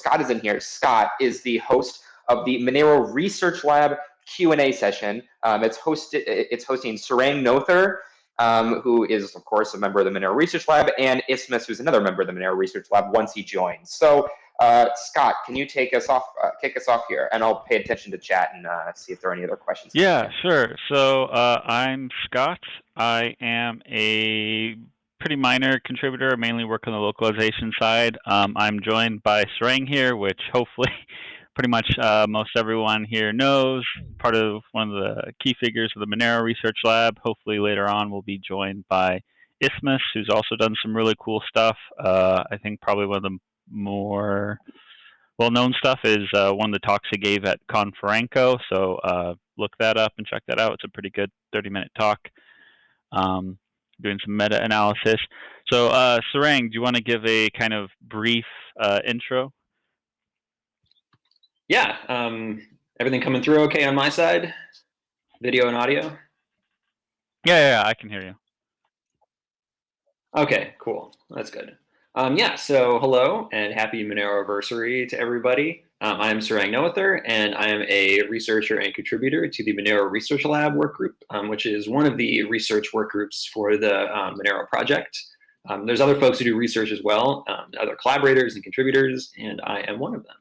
Scott is in here. Scott is the host of the Monero Research Lab Q&A session. Um, it's hosted. It's hosting Sarang Noether, um, who is of course a member of the Monero Research Lab, and Isthmus, who's another member of the Monero Research Lab once he joins. So uh, Scott, can you take us off, uh, kick us off here, and I'll pay attention to chat and uh, see if there are any other questions. Yeah, sure. So uh, I'm Scott. I am a pretty minor contributor. Mainly work on the localization side. Um, I'm joined by Sarang here, which hopefully pretty much uh, most everyone here knows. Part of one of the key figures of the Monero Research Lab. Hopefully later on we'll be joined by Isthmus, who's also done some really cool stuff. Uh, I think probably one of the more well-known stuff is uh, one of the talks he gave at Konferenco. So uh, look that up and check that out. It's a pretty good 30-minute talk, um, doing some meta-analysis. So uh, Sarang, do you want to give a kind of brief uh, intro? Yeah, um, everything coming through okay on my side? Video and audio? Yeah, yeah, yeah I can hear you. Okay, cool. That's good. Um, yeah, so hello and happy Monero anniversary to everybody. Um, I am Sarang Noether, and I am a researcher and contributor to the Monero Research Lab work group, um, which is one of the research work groups for the um, Monero project. Um, there's other folks who do research as well, um, other collaborators and contributors, and I am one of them.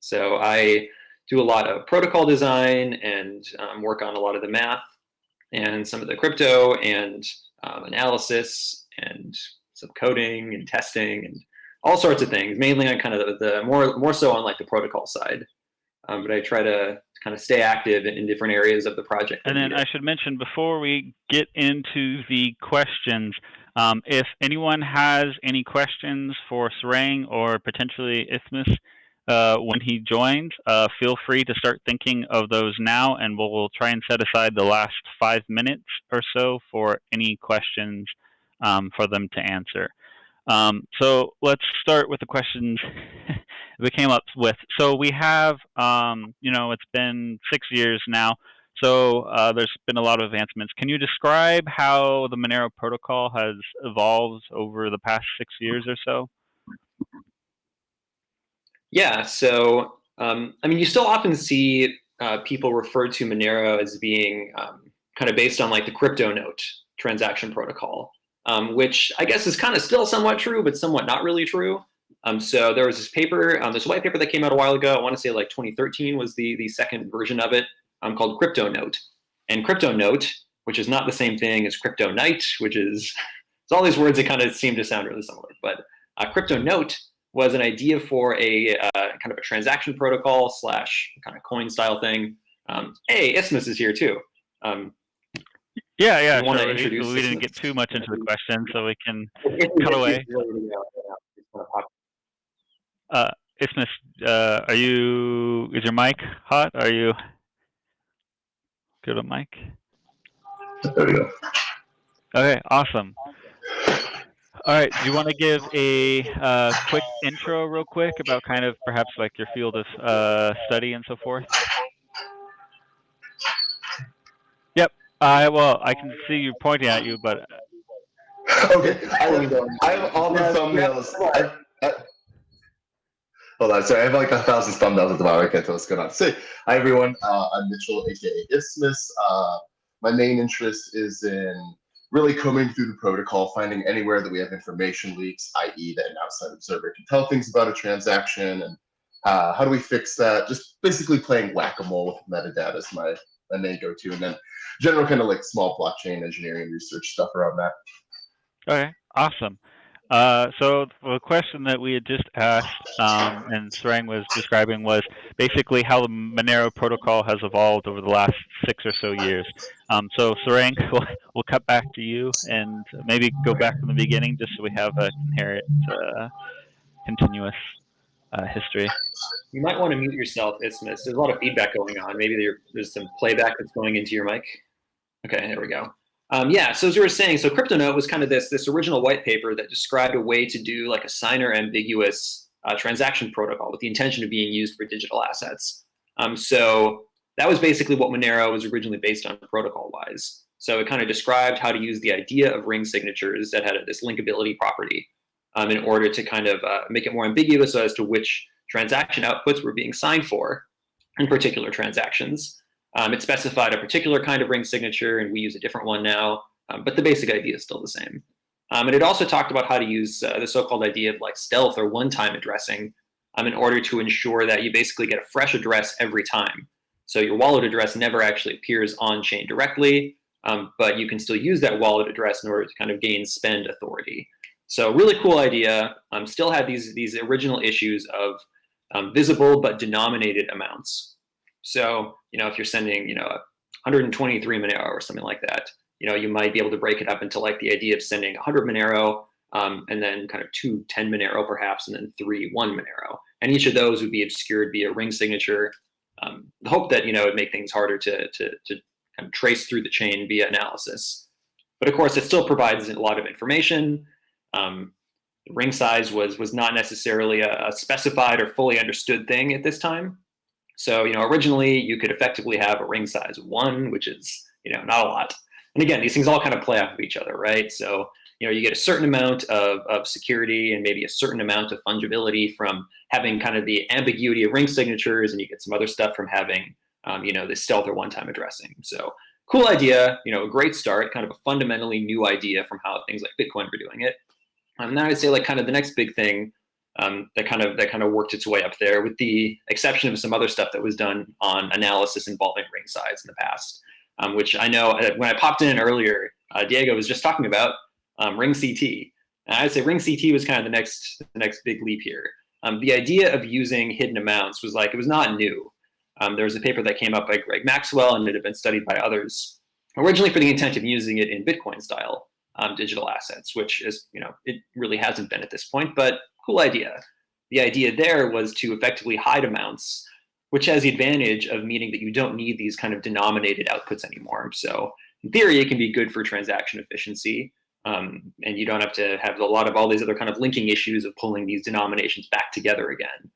So I do a lot of protocol design and work on a lot of the math and some of the crypto and analysis and some coding and testing and all sorts of things, mainly on kind of the, the more more so on like the protocol side. Um, but I try to kind of stay active in, in different areas of the project. And then I should mention before we get into the questions, um, if anyone has any questions for Sarang or potentially Isthmus uh, when he joins, uh, feel free to start thinking of those now, and we'll, we'll, try and set aside the last five minutes or so for any questions um, for them to answer. Um, so let's start with the questions we came up with. So we have, um, you know, it's been six years now. So uh, there's been a lot of advancements. Can you describe how the Monero protocol has evolved over the past six years or so? Yeah, so um, I mean, you still often see uh, people refer to Monero as being um, kind of based on like the CryptoNote transaction protocol um, which I guess is kind of still somewhat true, but somewhat not really true. Um, so there was this paper, um, this white paper that came out a while ago. I want to say like 2013 was the the second version of it, um, called CryptoNote. And CryptoNote, which is not the same thing as CryptoNight, which is it's all these words that kind of seem to sound really similar. But uh, CryptoNote was an idea for a uh, kind of a transaction protocol slash kind of coin style thing. Um, hey, Isthmus is here too. Um, yeah, yeah. Sure. We, we didn't get too much into the question, so we can cut away. Uh, Isthmus, uh, are you? Is your mic hot? Are you good on mic? There we go. Okay, awesome. All right, do you want to give a uh, quick intro, real quick, about kind of perhaps like your field of uh, study and so forth? I well, I can see you pointing at you, but okay. I, I have all the thumbnails. I, I, hold on, sorry. I have like a thousand thumbnails at the moment. I can't tell what's going on. So, hi everyone. Uh, I'm Mitchell, aka Isthmus. Uh, my main interest is in really combing through the protocol, finding anywhere that we have information leaks, i.e., that an outside observer can tell things about a transaction, and uh, how do we fix that? Just basically playing whack-a-mole with metadata is my my main go-to, and then general kind of like small blockchain engineering research stuff around that. Okay, awesome. Uh, so the question that we had just asked um, and Sarang was describing was basically how the Monero protocol has evolved over the last six or so years. Um, so Sarang, we'll, we'll cut back to you and maybe go back from the beginning just so we have a inherent uh, continuous uh, history. You might want to mute yourself, Isthmus. There's a lot of feedback going on. Maybe there, there's some playback that's going into your mic. Okay, there we go. Um, yeah, so as you were saying, so CryptoNote was kind of this this original white paper that described a way to do like a signer ambiguous uh, transaction protocol with the intention of being used for digital assets. Um, so that was basically what Monero was originally based on protocol-wise. So it kind of described how to use the idea of ring signatures that had this linkability property um, in order to kind of uh, make it more ambiguous as to which transaction outputs were being signed for in particular transactions. Um, it specified a particular kind of ring signature, and we use a different one now, um, but the basic idea is still the same. Um, and it also talked about how to use uh, the so-called idea of like stealth or one-time addressing um, in order to ensure that you basically get a fresh address every time. So your wallet address never actually appears on chain directly, um, but you can still use that wallet address in order to kind of gain spend authority. So really cool idea. Um, still had these these original issues of um, visible but denominated amounts. So you know if you're sending you know 123 Monero or something like that, you know you might be able to break it up into like the idea of sending 100 Monero um, and then kind of two 10 Monero perhaps, and then three one Monero. And each of those would be obscured via ring signature. Um, the hope that you know it make things harder to to to kind of trace through the chain via analysis. But of course, it still provides a lot of information. Um, ring size was was not necessarily a, a, specified or fully understood thing at this time. So you know, originally you could effectively have a ring size one, which is you know not a lot. And again, these things all kind of play off of each other, right? So you know, you get a certain amount of, of security and maybe a certain amount of fungibility from having kind of the ambiguity of ring signatures, and you get some other stuff from having um, you know, this stealth or one-time addressing. So cool idea, you know, a great start, kind of a fundamentally new idea from how things like Bitcoin were doing it. And um, then I'd say like kind of the next big thing um, that kind of that kind of worked its way up there, with the exception of some other stuff that was done on analysis involving ring size in the past, um, which I know uh, when I popped in earlier, uh, Diego was just talking about um, RingCT. And I'd say RingCT was kind of the next the next big leap here. Um, the idea of using hidden amounts was like it was not new. Um, there was a paper that came up by Greg Maxwell and it had been studied by others, originally for the intent of using it in Bitcoin style um, digital assets, which is, you know, it really hasn't been at this point, but cool idea. The idea there was to effectively hide amounts, which has the advantage of meaning that you don't need these kind of denominated outputs anymore. So in theory, it can be good for transaction efficiency. Um, and you don't have to have a lot of all these other kind of linking issues of pulling these denominations back together again.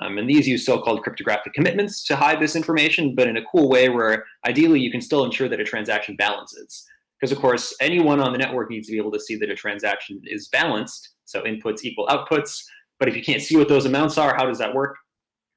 Um, and these use so-called cryptographic commitments to hide this information, but in a cool way where ideally you can still ensure that a transaction balances. Because of course, anyone on the network needs to be able to see that a transaction is balanced. So inputs equal outputs. But if you can't see what those amounts are, how does that work?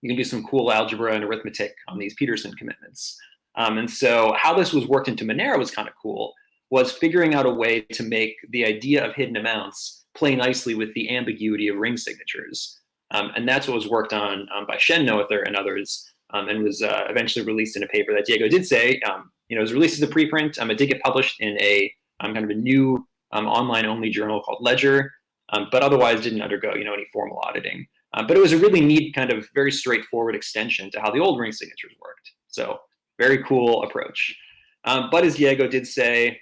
You can do some cool algebra and arithmetic on these Pedersen commitments. Um, and so how this was worked into Monero was kind of cool, was figuring out a way to make the idea of hidden amounts play nicely with the ambiguity of ring signatures. Um, and that's what was worked on um, by Shen Noether and others, um, and was uh, eventually released in a paper that Diego did say, um, you know, it was released as a preprint. Um, it did get published in a um, kind of a new um, online-only journal called Ledger, um, but otherwise didn't undergo, you know, any formal auditing. Uh, but it was a really neat kind of very straightforward extension to how the old ring signatures worked. So very cool approach. Um, but as Diego did say,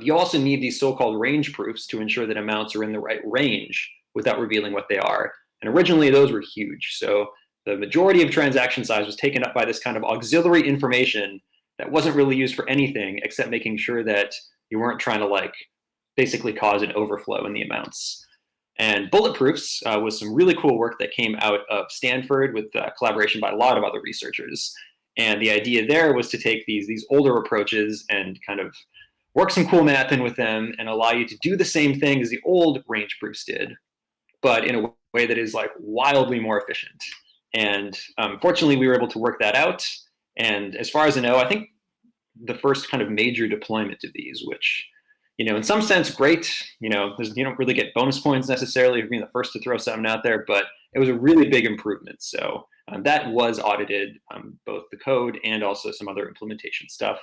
you also need these so-called range proofs to ensure that amounts are in the right range without revealing what they are. And originally those were huge. So the majority of transaction size was taken up by this kind of auxiliary information that wasn't really used for anything except making sure that you weren't trying to like basically cause an overflow in the amounts. And bulletproofs uh, was some really cool work that came out of Stanford with uh, collaboration by a lot of other researchers. And the idea there was to take these, these older approaches and kind of work some cool math in with them and allow you to do the same thing as the old range proofs did, but in a way that is like wildly more efficient. And um, fortunately, we were able to work that out. And as far as I know, I think the first kind of major deployment of these, which, you know, in some sense, great. You know, you don't really get bonus points necessarily for being the first to throw something out there, but it was a really big improvement. So um, that was audited, um, both the code and also some other implementation stuff.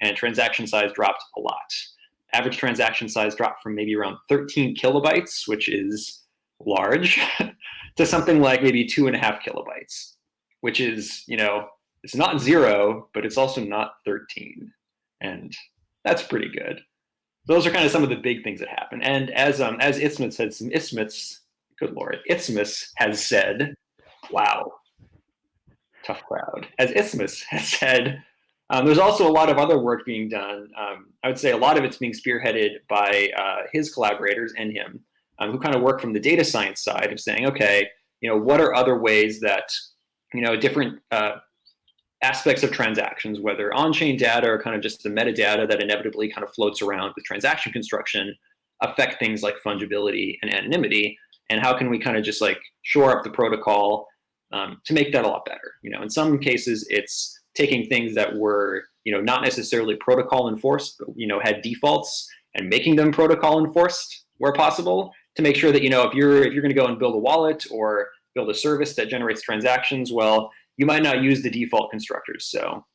And transaction size dropped a lot. Average transaction size dropped from maybe around 13 kilobytes, which is large to something like maybe two and a half kilobytes, which is, you know, it's not zero, but it's also not 13. And that's pretty good. Those are kind of some of the big things that happen. And as um as Isthmus said, some Isthmus, good lord, Isthmus has said, wow, tough crowd. As Isthmus has said, um, there's also a lot of other work being done. Um, I would say a lot of it's being spearheaded by uh, his collaborators and him um, who kind of work from the data science side of saying, okay, you know, what are other ways that, you know, different uh, aspects of transactions, whether on-chain data or kind of just the metadata that inevitably kind of floats around with transaction construction, affect things like fungibility and anonymity, and how can we kind of just like shore up the protocol um, to make that a lot better. You know, in some cases, it's taking things that were you know not necessarily protocol enforced, but you know had defaults and making them protocol enforced where possible to make sure that you know if you're if you're going to go and build a wallet or build a service that generates transactions, well, you might not use the default constructors. So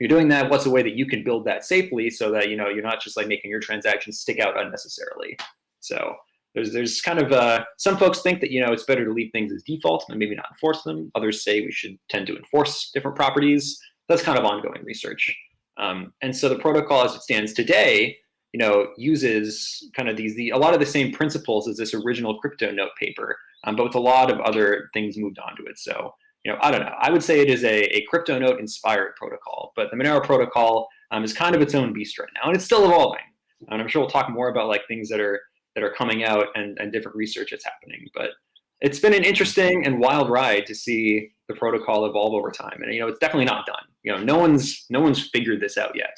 you're doing that, what's a way that you can build that safely so that you know you're not just like making your transactions stick out unnecessarily. So there's there's kind of uh, some folks think that you know it's better to leave things as default and maybe not enforce them. Others say we should tend to enforce different properties. That's kind of ongoing research. Um, and so the protocol as it stands today, you know, uses kind of these the a lot of the same principles as this original CryptoNote paper, um, but with a lot of other things moved onto it. So you know, I don't know. I would say it is a, a CryptoNote inspired protocol, but the Monero protocol um, is kind of its own beast right now, and it's still evolving. And I'm sure we'll talk more about like things that are that are coming out and, and different research that's happening. But it's been an interesting and wild ride to see the protocol evolve over time. And you know, it's definitely not done. You know, no one's no one's figured this out yet.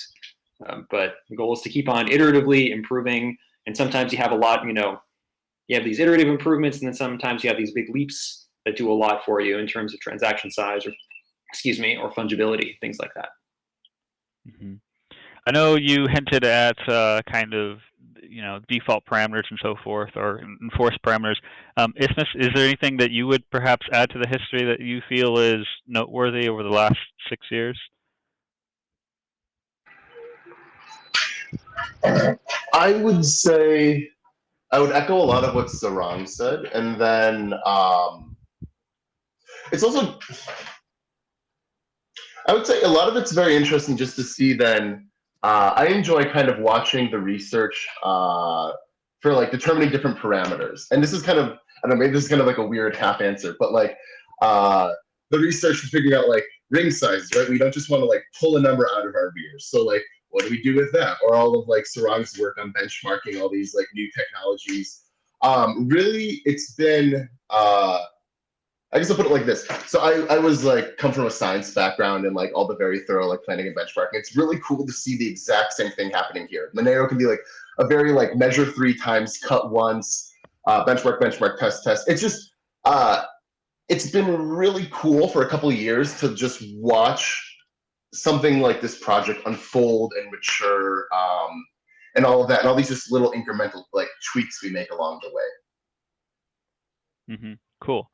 Um, but the goal is to keep on iteratively improving. And sometimes you have a lot. You know, you have these iterative improvements, and then sometimes you have these big leaps that do a lot for you in terms of transaction size or excuse me or fungibility things like that. Mm-hmm. i know you hinted at uh, kind of you know default parameters and so forth or enforced parameters. Um, Isthmus, is there anything that you would perhaps add to the history that you feel is noteworthy over the last six years? I would say I would echo a lot of what Sarang said, and then um, it's also I would say a lot of it's very interesting just to see then uh, I enjoy kind of watching the research uh, for like determining different parameters. And this is kind of, I don't know, maybe this is kind of like a weird half answer, but like uh, the research is figuring out like ring sizes, right? We don't just want to like pull a number out of our beers. So like, what do we do with that? Or all of like Sarang's work on benchmarking all these like new technologies. Um, really, it's been uh, I guess I'll put it like this. So I, I was like come from a science background and like all the very thorough like planning and benchmarking. It's really cool to see the exact same thing happening here. Monero can be like a very like measure three times, cut once, uh, benchmark, benchmark, test, test. It's just uh, it's been really cool for a couple years to just watch something like this project unfold and mature um, and all of that and all these just little incremental like tweaks we make along the way. Mm-hmm. Cool.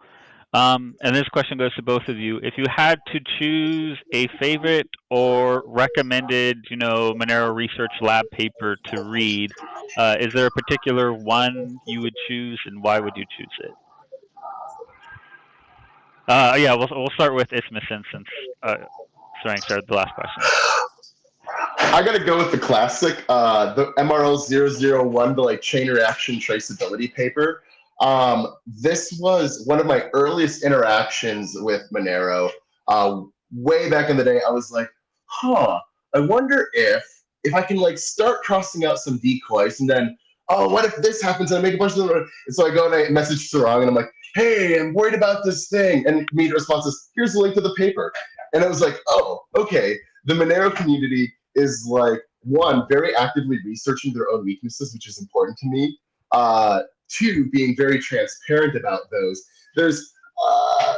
Um, and this question goes to both of you. If you had to choose a favorite or recommended, you know, Monero Research Lab paper to read, uh, is there a particular one you would choose, and why would you choose it? Uh, yeah, we'll we'll start with Isthmus since uh, sorry, started the last question. I gotta go with the classic, uh, the MRL 001, the like chain reaction traceability paper. Um, this was one of my earliest interactions with Monero. Uh, way back in the day, I was like, huh, I wonder if if I can like start crossing out some decoys and then, oh, what if this happens and I make a bunch of them? And so I go and I message Sarang and I'm like, hey, I'm worried about this thing. And immediate response is, here's the link to the paper. And I was like, oh, okay. The Monero community is like, one, very actively researching their own weaknesses, which is important to me. Uh, two, being very transparent about those. There's, uh,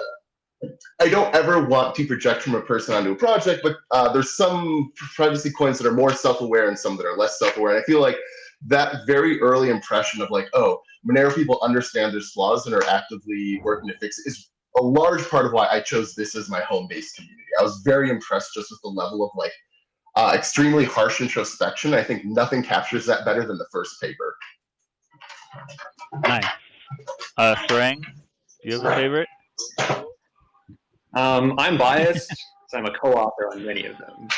I don't ever want to project from a person onto a project, but uh, there's some privacy coins that are more self-aware and some that are less self-aware. And I feel like that very early impression of like, oh, Monero people understand there's flaws and are actively working to fix it is a large part of why I chose this as my home-based community. I was very impressed just with the level of like uh, extremely harsh introspection. I think nothing captures that better than the first paper. Nice. Uh, Sarang, do you have a favorite? Um, I'm biased, so I'm a co-author on many of them.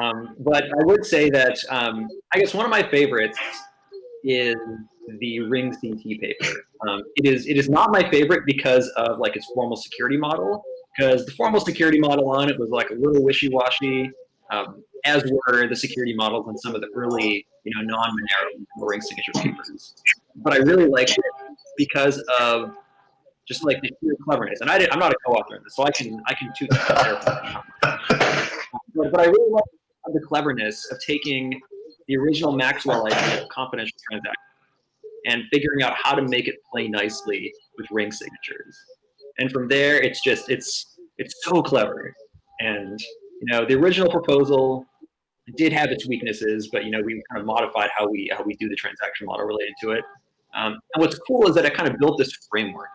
Um, but I would say that um, I guess one of my favorites is the RingCT paper. Um, it is it is not my favorite because of like its formal security model, because the formal security model on it was like a little wishy-washy, um, as were the security models on some of the early you know non-Monero ring signature papers but I really liked it because of just like the sheer cleverness. And I did, I'm not a co-author in this, so I can I can toot that. but, but I really like the cleverness of taking the original Maxwell idea of confidential transactions and figuring out how to make it play nicely with ring signatures. And from there, it's just it's it's so clever. And you know, the original proposal did have its weaknesses, but you know, we kind of modified how we how we do the transaction model related to it. Um, and what's cool is that I kind of built this framework,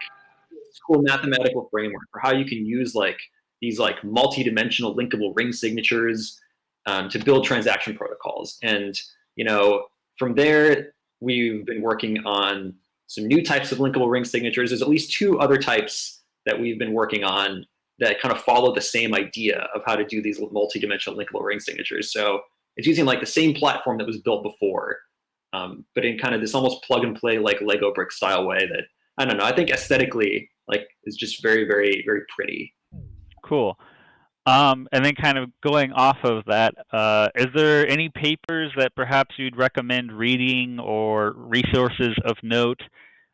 this cool mathematical framework for how you can use like these like multi-dimensional linkable ring signatures um, to build transaction protocols. And you know, from there, we've been working on some new types of linkable ring signatures. There's at least two other types that we've been working on that kind of follow the same idea of how to do these multi-dimensional linkable ring signatures. So it's using like the same platform that was built before, um, but in kind of this almost plug and play like Lego brick style way that I don't know. I think aesthetically like is just very, very, very pretty. Cool. Um, and then kind of going off of that, uh, is there any papers that perhaps you'd recommend reading or resources of note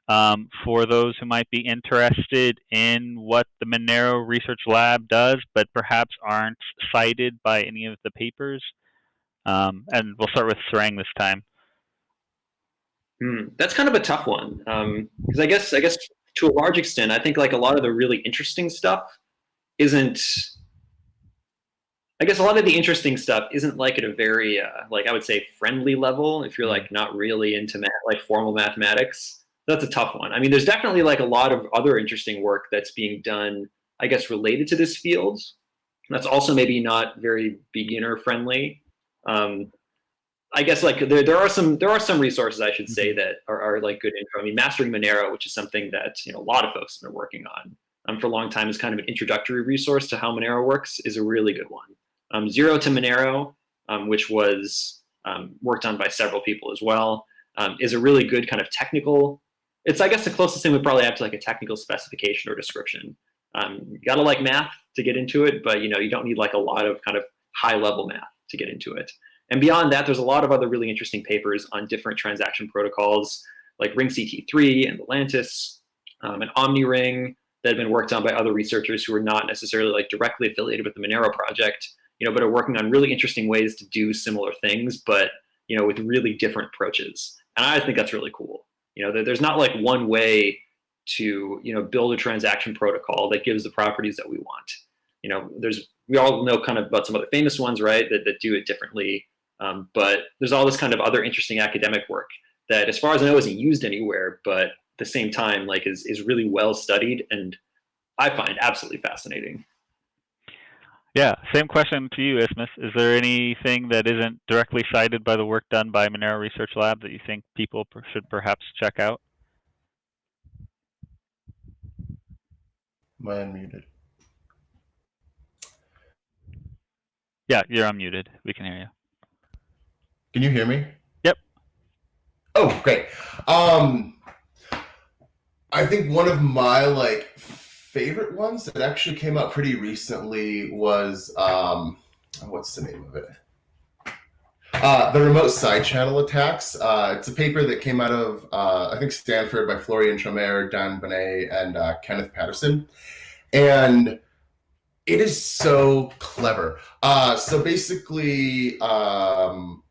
um, for those who might be interested in what the Monero Research Lab does, but perhaps aren't cited by any of the papers? Um, and we'll start with Sarang this time. Hmm, that's kind of a tough one because um, I guess I guess to a large extent, I think like a lot of the really interesting stuff isn't I guess a lot of the interesting stuff isn't like at a very uh, like I would say friendly level if you're like not really into math, like formal mathematics. That's a tough one. I mean, there's definitely like a lot of other interesting work that's being done, I guess, related to this field. That's also maybe not very beginner friendly. Um, I guess like there, there are some there are some resources I should say mm-hmm. that are, are like good intro. I mean, mastering Monero, which is something that you know a lot of folks have been working on um, for a long time, is kind of an introductory resource to how Monero works. Is a really good one. Um, Zero to Monero, um, which was um, worked on by several people as well, um, is a really good kind of technical. It's I guess the closest thing we probably have to like a technical specification or description. Um, you gotta like math to get into it, but you know you don't need like a lot of kind of high level math to get into it. And beyond that, there's a lot of other really interesting papers on different transaction protocols like RingCT3 and Lelantus um, and OmniRing that have been worked on by other researchers who are not necessarily like directly affiliated with the Monero project, you know, but are working on really interesting ways to do similar things, but you know, with really different approaches. And I think that's really cool. You know, there's not like one way to you know build a transaction protocol that gives the properties that we want. You know, there's we all know kind of about some other famous ones, right? That that do it differently. Um, but there's all this kind of other interesting academic work that, as far as I know, isn't used anywhere, but at the same time, like is is really well studied and I find absolutely fascinating. Yeah, same question to you, Isthmus. Is there anything that isn't directly cited by the work done by Monero Research Lab that you think people should perhaps check out? Am I unmuted? Yeah, you're unmuted. We can hear you. Can you hear me? Yep. Oh, great. Um, I think one of my like favorite ones that actually came out pretty recently was um, what's the name of it? Uh, the remote side channel attacks. Uh, it's a paper that came out of uh, I think Stanford by Florian Tramèr, Dan Boneh, and uh, Kenneth Paterson, and it is so clever. Uh, so basically, um,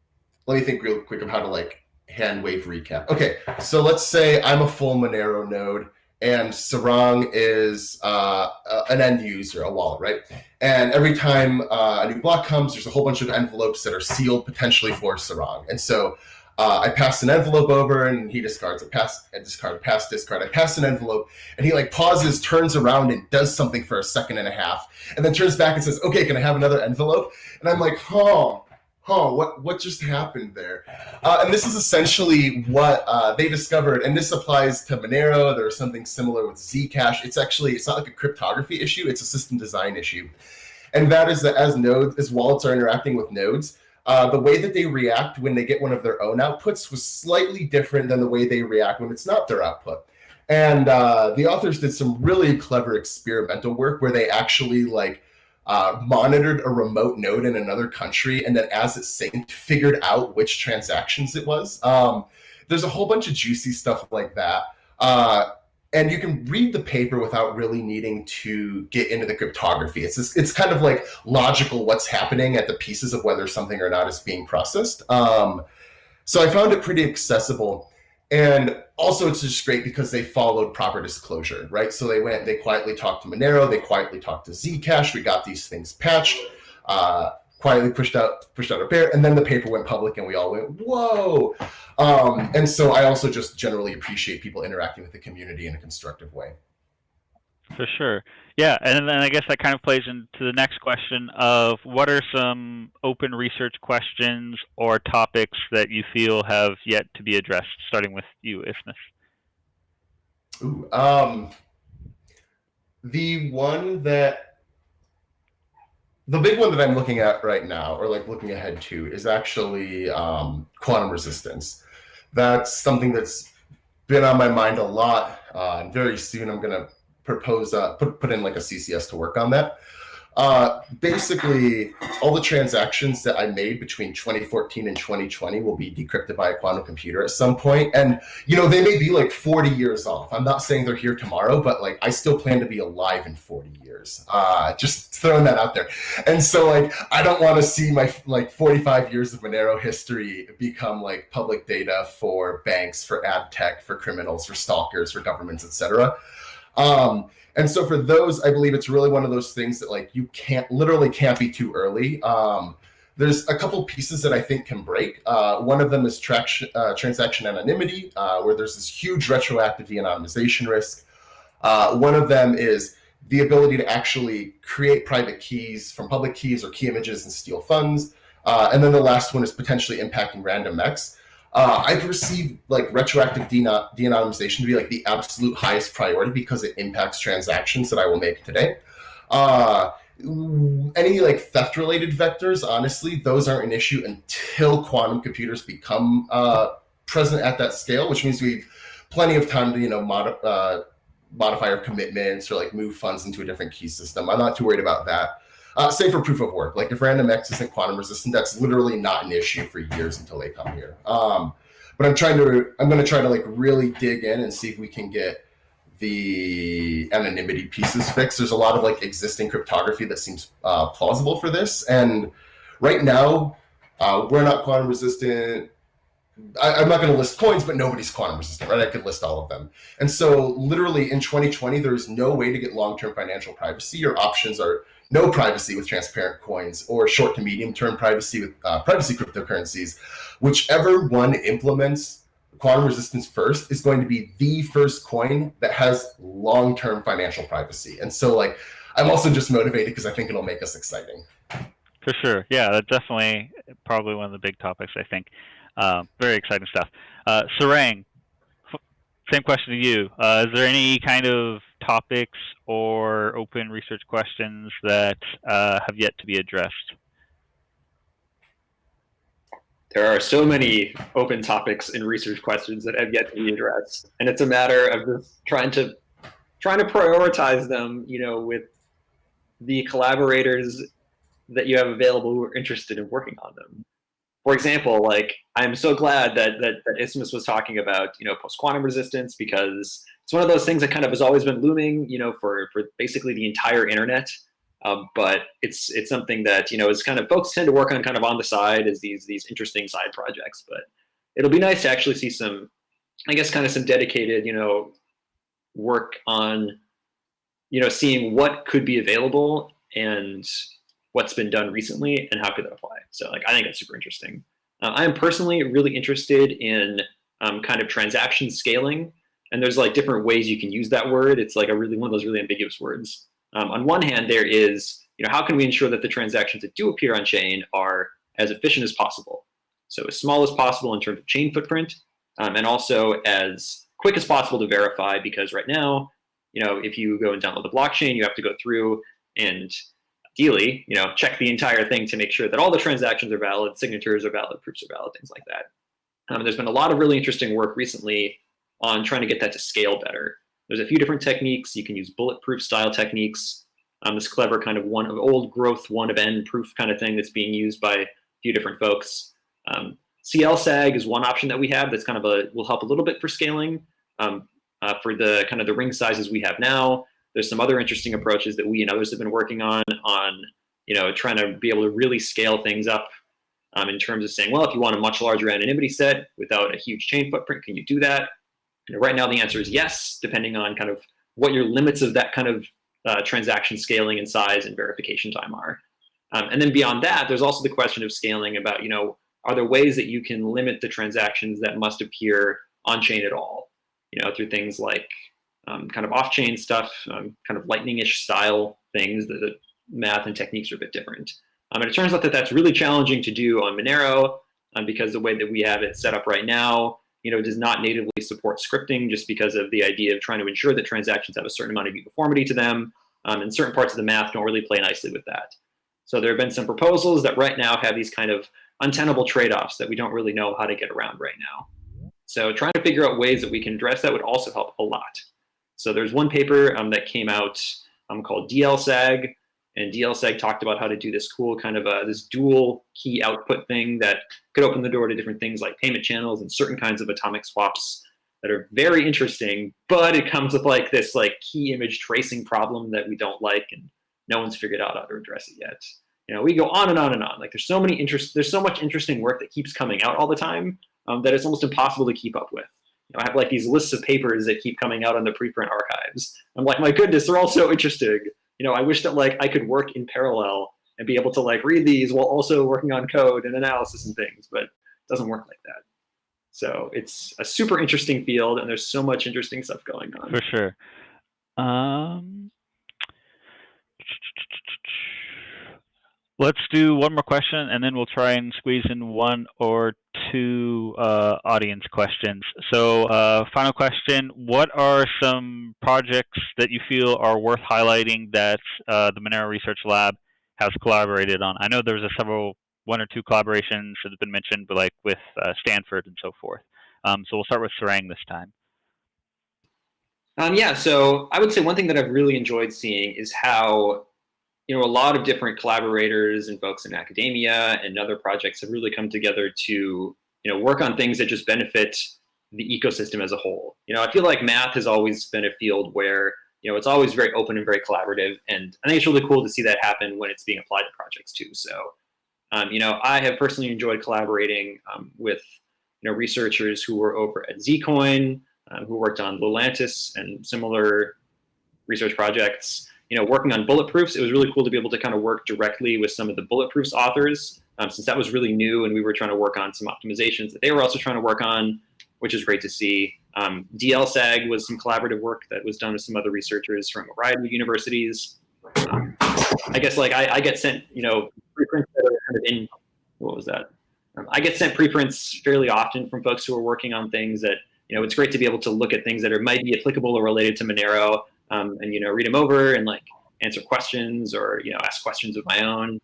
let me think real quick of how to like hand wave recap. Okay, so let's say I'm a full Monero node and Sarang is uh, an end user, a wallet, right? And every time uh, a new block comes, there's a whole bunch of envelopes that are sealed potentially for Sarang. And so uh, I pass an envelope over and he discards. I pass a discard, pass discard. I pass an envelope and he like pauses, turns around and does something for a second and a half, and then turns back and says, "Okay, can I have another envelope?" And I'm like, "Oh." Huh, what what just happened there? Uh, and this is essentially what uh, they discovered, and this applies to Monero. There's something similar with Zcash. It's actually it's not like a cryptography issue; it's a system design issue, and that is that as nodes, as wallets are interacting with nodes. Uh, the way that they react when they get one of their own outputs was slightly different than the way they react when it's not their output. And uh, the authors did some really clever experimental work where they actually like uh, monitored a remote node in another country, and then as it synced, figured out which transactions it was. Um, there's a whole bunch of juicy stuff like that. Uh, and you can read the paper without really needing to get into the cryptography. It's just, it's kind of like logical what's happening at the pieces of whether something or not is being processed. Um, so I found it pretty accessible. And also it's just great because they followed proper disclosure, right? So they went, they quietly talked to Monero, they quietly talked to Zcash. We got these things patched. Uh, quietly pushed out pushed out a pair, and then the paper went public, and we all went whoa. Um, and so I also just generally appreciate people interacting with the community in a constructive way. For sure. Yeah, and then I guess that kind of plays into the next question of what are some open research questions or topics that you feel have yet to be addressed, starting with you, Isthmus. Ooh, um, the one that the big one that I'm looking at right now, or like looking ahead to, is actually um, quantum resistance. That's something that's been on my mind a lot. Uh, and very soon I'm going to propose uh, put put in like a CCS to work on that. Uh, basically, all the transactions that I made between 2014 and 2020 will be decrypted by a quantum computer at some point. And, you know, they may be like 40 years off. I'm not saying they're here tomorrow, but like I still plan to be alive in 40 years. Uh, just throwing that out there. And so, like, I don't want to see my like 45 years of Monero history become like public data for banks, for ad tech, for criminals, for stalkers, for governments, etc. Um, and so for those, I believe it's really one of those things that like you can't literally can't be too early. Um, there's a couple pieces that I think can break. Uh, one of them is traction, uh, transaction anonymity, uh, where there's this huge retroactive de-anonymization risk. Uh, one of them is the ability to actually create private keys from public keys or key images and steal funds. Uh, and then the last one is potentially impacting random RandomX. Uh, I perceive like retroactive de-anonymization to be like the absolute highest priority because it impacts transactions that I will make today. Uh, any like theft related vectors, honestly, those aren't an issue until quantum computers become uh, present at that scale, which means we've plenty of time to, you know, mod uh, modify our commitments or like move funds into a different key system. I'm not too worried about that. Uh, same for proof of work. Like if RandomX isn't quantum resistant, that's literally not an issue for years until they come here. Um, but I'm trying to, I'm going to try to like really dig in and see if we can get the anonymity pieces fixed. There's a lot of like existing cryptography that seems uh, plausible for this. And right now, uh, we're not quantum resistant. I, am not going to list coins, but nobody's quantum resistant, right? I could list all of them. And so, literally in 2020, there's no way to get long term financial privacy. Your options are no privacy with transparent coins or short to medium term privacy with uh, privacy cryptocurrencies. Whichever one implements quantum resistance first is going to be the first coin that has long term financial privacy. And so, like, I'm also just motivated because I think it'll make us exciting. For sure. Yeah, that's definitely probably one of the big topics, I think. Uh, very exciting stuff. Uh, Sarang, same question to you. Uh, is there any kind of topics or open research questions that uh, have yet to be addressed? There are so many open topics and research questions that have yet to be addressed, and it's a matter of just trying to trying to prioritize them. You know, with the collaborators that you have available who are interested in working on them for example, like I'm so glad that that, that Isthmus was talking about, you know, post quantum resistance because it's one of those things that kind of has always been looming, you know, for for basically the entire internet. Um, but it's it's something that you know is kind of folks tend to work on kind of on the side as these these interesting side projects. But it'll be nice to actually see some, I guess, kind of some dedicated, you know, work on, you know, seeing what could be available and what's been done recently and how could that apply. So like I think that's super interesting. Uh, I am personally really interested in um, kind of transaction scaling, and there's like different ways you can use that word. It's like a really one of those really ambiguous words. Um, on one hand, there is you know how can we ensure that the transactions that do appear on chain are as efficient as possible, so as small as possible in terms of chain footprint, um, and also as quick as possible to verify because right now, you know, if you go and download the blockchain, you have to go through and ideally, you know, check the entire thing to make sure that all the transactions are valid, signatures are valid, proofs are valid, things like that. Um, there's been a lot of really interesting work recently on trying to get that to scale better. There's a few different techniques. You can use bulletproof style techniques. Um, this clever kind of one of old growth, one of n proof kind of thing that's being used by a few different folks. Um, CLSAG is one option that we have that's kind of a will help a little bit for scaling. Um, uh, for the kind of the ring sizes we have now, there's some other interesting approaches that we and others have been working on, on you know, trying to be able to really scale things up um, in terms of saying, well, if you want a much larger anonymity set without a huge chain footprint, can you do that? You know, right now, the answer is yes, depending on kind of what your limits of that kind of uh, transaction scaling and size and verification time are. Um, and then beyond that, there's also the question of scaling about, you know, are there ways that you can limit the transactions that must appear on chain at all? You know, through things like um, kind of off-chain stuff, um, kind of lightning-ish style things. The, the, math and techniques are a bit different. Um, and it turns out that that's really challenging to do on Monero um, because the way that we have it set up right now, you know, does not natively support scripting just because of the idea of trying to ensure that transactions have a certain amount of uniformity to them. Um, and certain parts of the math don't really play nicely with that. So there have been some proposals that right now have these kind of untenable trade-offs that we don't really know how to get around right now. So trying to figure out ways that we can address that would also help a lot. So there's one paper um, that came out um, called DLSAG, and DLSAG talked about how to do this cool kind of a, this dual key output thing that could open the door to different things like payment channels and certain kinds of atomic swaps that are very interesting, but it comes with like this like key image tracing problem that we don't like and no one's figured out how to address it yet. You know, we go on and on and on. Like there's so many interest, there's so much interesting work that keeps coming out all the time um, that it's almost impossible to keep up with. You know, I have like these lists of papers that keep coming out on the preprint archives. I'm like, my goodness, they're all so interesting. You know, I wish that like I could work in parallel and be able to like read these while also working on code and analysis and things, but it doesn't work like that. So it's a super interesting field, and there's so much interesting stuff going on. For sure. Um, let's do one more question, and then we'll try and squeeze in one or two uh, audience questions. So, uh, final question: What are some projects that you feel are worth highlighting that uh, the Monero Research Lab has collaborated on? I know there's a several one or two collaborations that have been mentioned, but like with uh, Stanford and so forth. Um, so we'll start with Sarang this time. Um, yeah, so I would say one thing that I've really enjoyed seeing is how you know a lot of different collaborators and folks in academia and other projects have really come together to you know work on things that just benefit the ecosystem as a whole. You know, I feel like math has always been a field where you know it's always very open and very collaborative, and I think it's really cool to see that happen when it's being applied to projects too. So um, you know, I have personally enjoyed collaborating um, with you know researchers who were over at Zcoin, uh, who worked on Lelantus and similar research projects. You know, working on bulletproofs, it was really cool to be able to kind of work directly with some of the bulletproofs authors, um, since that was really new, and we were trying to work on some optimizations that they were also trying to work on, which is great to see. Um, DLSAG was some collaborative work that was done with some other researchers from a variety of universities. Um, I guess like I, I, get sent, you know, preprints that are kind of in, what was that? Um, I get sent preprints fairly often from folks who are working on things that, you know, it's great to be able to look at things that are might be applicable or related to Monero um, and, you know, read them over and like answer questions or, you know, ask questions of my own.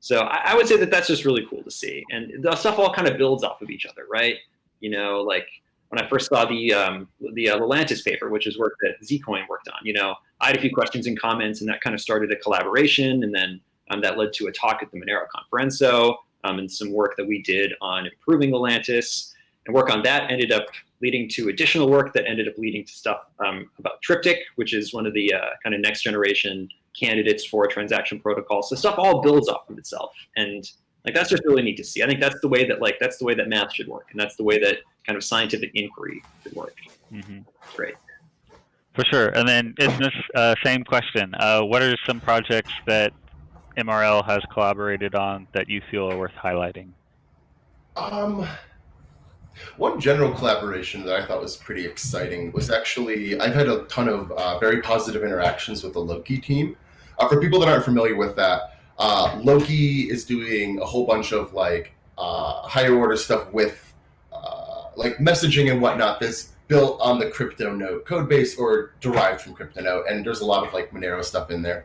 So I, I would say that that's just really cool to see. And the stuff all kind of builds off of each other, right? You know, like when I first saw the um, the uh, Lelantus paper, which is work that Zcoin worked on, you know, I had a few questions and comments, and that kind of started a collaboration, and then um, that led to a talk at the Monero Konferenco um, and some work that we did on improving Lelantus. And work on that ended up leading to additional work that ended up leading to stuff um, about Triptych, which is one of the uh, kind of next generation candidates for a transaction protocol. So stuff all builds off of itself. And like that's just really neat to see. I think that's the way that like that's the way that math should work, and that's the way that kind of scientific inquiry should work. Mm-hmm. Great. For sure. And then in this uh, same question, uh, what are some projects that MRL has collaborated on that you feel are worth highlighting? Um, one general collaboration that I thought was pretty exciting was actually I've had a ton of uh, very positive interactions with the Loki team. Uh, for people that aren't familiar with that, uh, Loki is doing a whole bunch of like uh, higher order stuff with uh, like messaging and whatnot that's built on the CryptoNote code base or derived from CryptoNote, and there's a lot of like Monero stuff in there.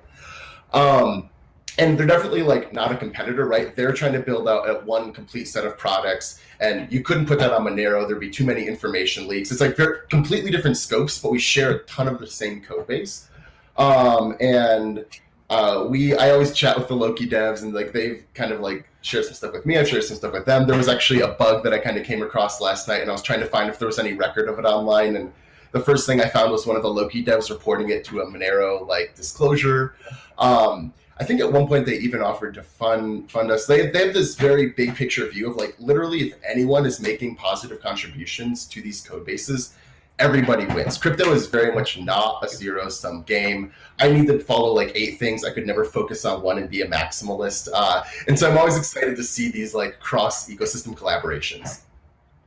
Um, and they're definitely like not a competitor, right? They're trying to build out a one complete set of products, and you couldn't put that on Monero. There'd be too many information leaks. It's like very completely different scopes, but we share a ton of the same code base. Um, and uh, we, I always chat with the Loki devs, and like they've kind of like shared some stuff with me. I've shared some stuff with them. There was actually a bug that I kind of came across last night, and I was trying to find if there was any record of it online, and the first thing I found was one of the Loki devs reporting it to a Monero like disclosure. Um, I think at one point they even offered to fund fund us. They, they have this very big picture view of like literally if anyone is making positive contributions to these code bases, everybody wins. Crypto is very much not a zero sum game. I need to follow like eight things. I could never focus on one and be a maximalist. Uh, and so I'm always excited to see these like cross ecosystem collaborations.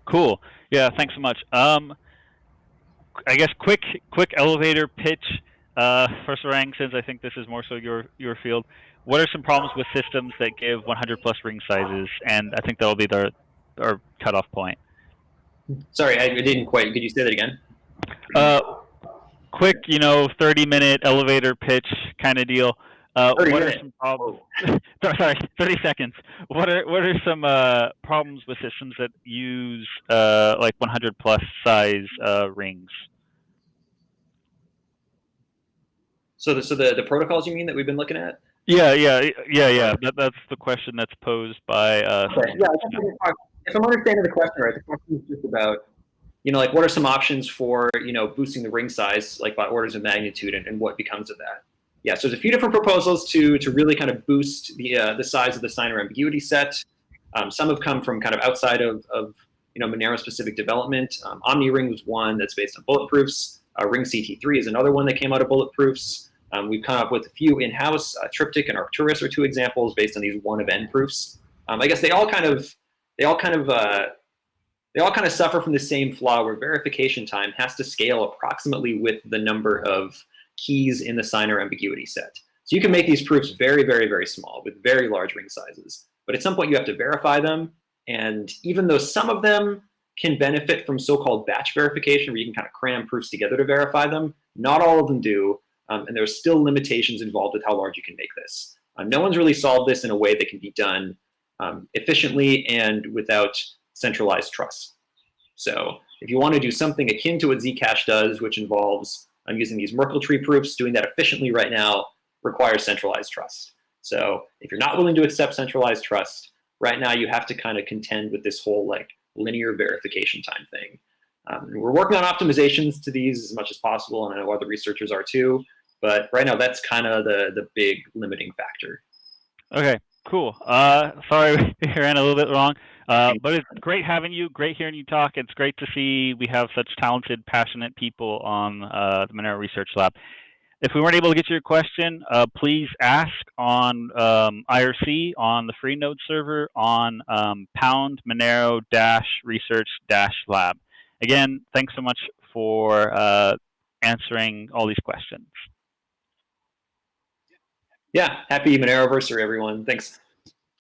Cool. Yeah, thanks so much. Um, I guess quick quick elevator pitch uh, for Sarang, since I think this is more so your your field. What are some problems with systems that give 100 plus ring sizes? And I think that'll be their our cutoff point. Sorry, I didn't quite. Could you say that again? Uh, quick, you know, 30 minute elevator pitch kind of deal. Uh, 30 what are minutes. some problems? Sorry, 30 seconds. What are what are some uh, problems with systems that use uh, like 100 plus size uh, rings? So the so the, the protocols you mean that we've been looking at? Yeah, yeah, yeah, yeah. That, that's the question that's posed by. Uh, Okay. Yeah, I I can talk- if I'm understanding the question right, the question is just about, you know, like what are some options for, you know, boosting the ring size, like by orders of magnitude, and, and what becomes of that? Yeah, so there's a few different proposals to to really kind of boost the uh, the size of the signer ambiguity set. Um, some have come from kind of outside of, of you know Monero specific development. Um, OmniRing was one that's based on bulletproofs. Uh, RingCT3 is another one that came out of bulletproofs. Um, we've come up with a few in-house. Uh, Triptych and Arcturus are two examples based on these one of n proofs. Um, I guess they all kind of they all kind of uh, they all kind of suffer from the same flaw where verification time has to scale approximately with the number of keys in the signer ambiguity set. So you can make these proofs very, very, very small with very large ring sizes. But at some point you have to verify them. And even though some of them can benefit from so-called batch verification, where you can kind of cram proofs together to verify them, not all of them do. Um, and there's still limitations involved with how large you can make this. Uh, no one's really solved this in a way that can be done um, efficiently and without centralized trust. So if you want to do something akin to what Zcash does, which involves um, using these Merkle tree proofs, doing that efficiently right now requires centralized trust. So if you're not willing to accept centralized trust, right now you have to kind of contend with this whole like linear verification time thing. Um, we're working on optimizations to these as much as possible, and I know other researchers are too. But right now, that's kind of the the big limiting factor. Okay, cool. Uh, sorry we ran a little bit wrong, uh, but it's great having you. Great hearing you talk. It's great to see we have such talented, passionate people on uh, the Monero Research Lab. If we weren't able to get to your question, uh, please ask on um, IRC on the freenode server on um, pound Monero dash research dash lab. Again, thanks so much for uh, answering all these questions. Yeah, happy Monero anniversary, everyone. Thanks.